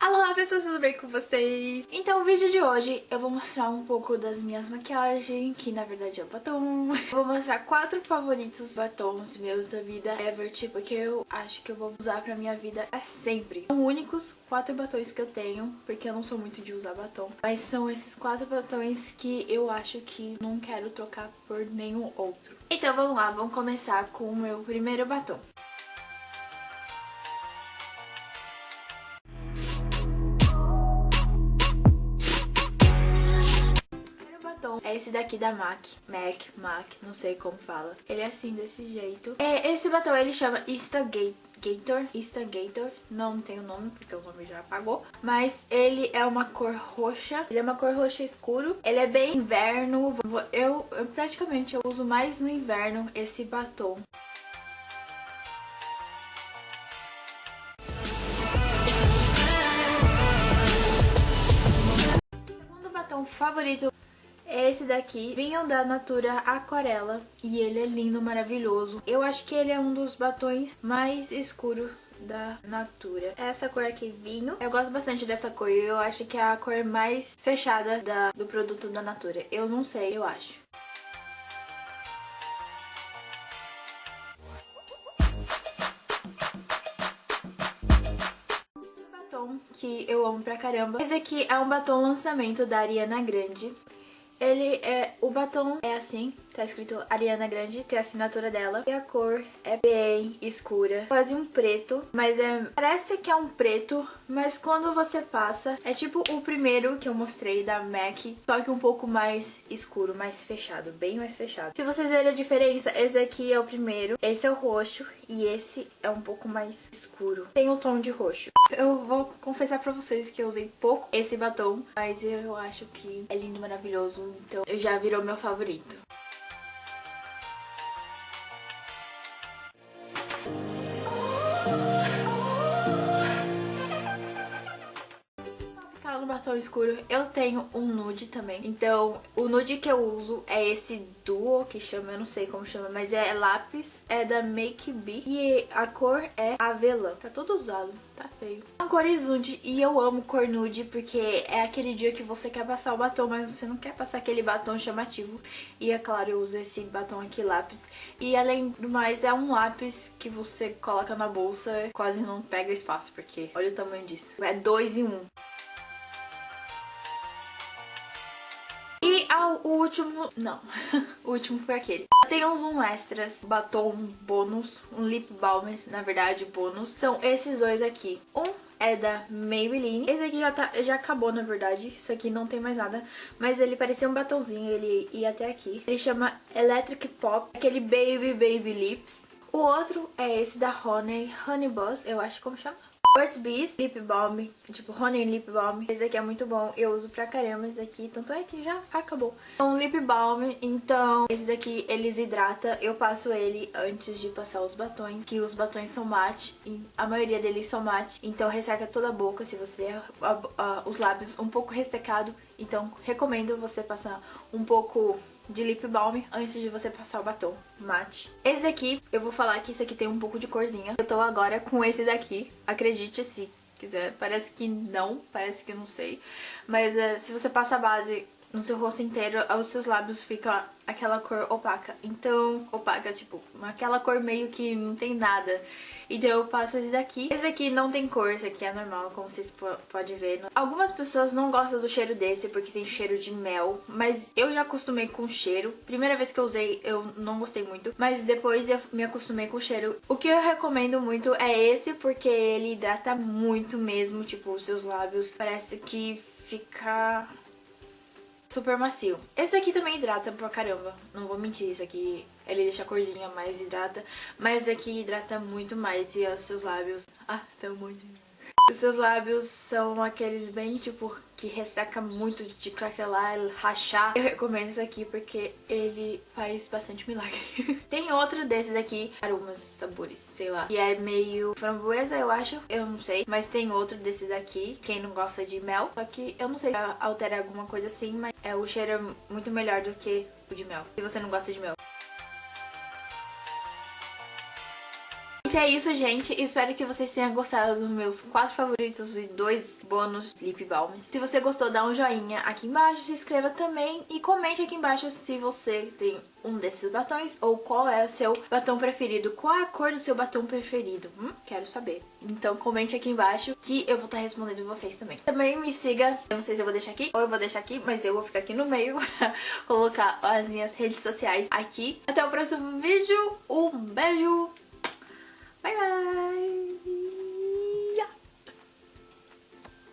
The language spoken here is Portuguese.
Olá pessoas, tudo bem com vocês? Então o vídeo de hoje eu vou mostrar um pouco das minhas maquiagens, que na verdade é o batom. Eu vou mostrar quatro favoritos batons meus da vida ever, tipo, que eu acho que eu vou usar pra minha vida é sempre. São únicos quatro batons que eu tenho, porque eu não sou muito de usar batom. Mas são esses quatro batons que eu acho que não quero trocar por nenhum outro. Então vamos lá, vamos começar com o meu primeiro batom. Esse daqui da MAC. MAC, MAC, não sei como fala. Ele é assim, desse jeito. É, esse batom ele chama Instagator. Instagator. Não tem o nome, porque o nome já apagou. Mas ele é uma cor roxa. Ele é uma cor roxa escuro. Ele é bem inverno. Eu, eu praticamente eu uso mais no inverno esse batom. Segundo batom favorito esse daqui, vinho da Natura Aquarela e ele é lindo, maravilhoso. Eu acho que ele é um dos batons mais escuros da Natura. Essa cor aqui, vinho. Eu gosto bastante dessa cor. Eu acho que é a cor mais fechada da, do produto da Natura. Eu não sei, eu acho. batom que eu amo pra caramba. Esse aqui é um batom lançamento da Ariana Grande. Ele é... O batom é assim, tá escrito Ariana Grande, tem a assinatura dela. E a cor é bem escura, quase um preto, mas é... Parece que é um preto, mas quando você passa, é tipo o primeiro que eu mostrei da MAC, só que um pouco mais escuro, mais fechado, bem mais fechado. Se vocês verem a diferença, esse aqui é o primeiro, esse é o roxo e esse é um pouco mais escuro. Tem o um tom de roxo. Eu vou confessar pra vocês que eu usei pouco esse batom, mas eu acho que é lindo, maravilhoso, então já virou meu favorito. Batom escuro eu tenho um nude também. Então, o nude que eu uso é esse Duo, que chama, eu não sei como chama, mas é lápis, é da Make Be. E a cor é avelã. Tá todo usado, tá feio. São cores nude e eu amo cor nude porque é aquele dia que você quer passar o batom, mas você não quer passar aquele batom chamativo. E é claro, eu uso esse batom aqui, lápis. E além do mais, é um lápis que você coloca na bolsa, quase não pega espaço, porque olha o tamanho disso. É dois em um. O último... Não, o último foi aquele. Tem uns um extras, batom bônus, um lip balm, na verdade, bônus. São esses dois aqui. Um é da Maybelline. Esse aqui já, tá, já acabou, na verdade. Isso aqui não tem mais nada. Mas ele parecia um batomzinho, ele ia até aqui. Ele chama Electric Pop, aquele Baby Baby Lips. O outro é esse da Honey, Honey Buzz, eu acho como chama. Burt's Bees Lip Balm, tipo Honey Lip Balm. Esse aqui é muito bom, eu uso pra caramba esse daqui, tanto é que já acabou. É um Lip Balm, então esse daqui eles hidrata, eu passo ele antes de passar os batons, que os batons são mate, a maioria deles são mate, então resseca toda a boca se você tem os lábios um pouco ressecado, então recomendo você passar um pouco de lip balm antes de você passar o batom mate. Esse daqui, eu vou falar que esse aqui tem um pouco de corzinha. Eu tô agora com esse daqui, acredite se quiser. Parece que não, parece que não sei. Mas é, se você passa a base no seu rosto inteiro, os seus lábios ficam aquela cor opaca. Então, opaca, tipo, aquela cor meio que não tem nada. Então eu passo esse daqui. Esse aqui não tem cor, esse aqui é normal, como vocês podem ver. Algumas pessoas não gostam do cheiro desse porque tem cheiro de mel, mas eu já acostumei com o cheiro. Primeira vez que eu usei, eu não gostei muito, mas depois eu me acostumei com o cheiro. O que eu recomendo muito é esse, porque ele hidrata muito mesmo, tipo, os seus lábios. Parece que fica super macio. Esse aqui também hidrata pra caramba, não vou mentir, esse aqui ele deixa a corzinha mais hidrata, mas esse aqui hidrata muito mais e os seus lábios... Ah, tão muito... Os seus lábios são aqueles bem, tipo, que resseca muito de craquelar, rachar. Eu recomendo isso aqui porque ele faz bastante milagre. Tem outro desse daqui, aromas, sabores, sei lá. Que é meio framboesa, eu acho. Eu não sei. Mas tem outro desse daqui, quem não gosta de mel. Só que eu não sei se altera alguma coisa assim, mas é, o cheiro é muito melhor do que o de mel. Se você não gosta de mel. É isso, gente. Espero que vocês tenham gostado dos meus quatro favoritos e dois bônus lip balms. Se você gostou, dá um joinha aqui embaixo, se inscreva também e comente aqui embaixo se você tem um desses batons ou qual é o seu batom preferido. Qual é a cor do seu batom preferido? Hum? Quero saber. Então comente aqui embaixo que eu vou estar respondendo vocês também. Também me siga, eu não sei se eu vou deixar aqui ou eu vou deixar aqui, mas eu vou ficar aqui no meio pra colocar as minhas redes sociais aqui. Até o próximo vídeo, um beijo, Bye bye.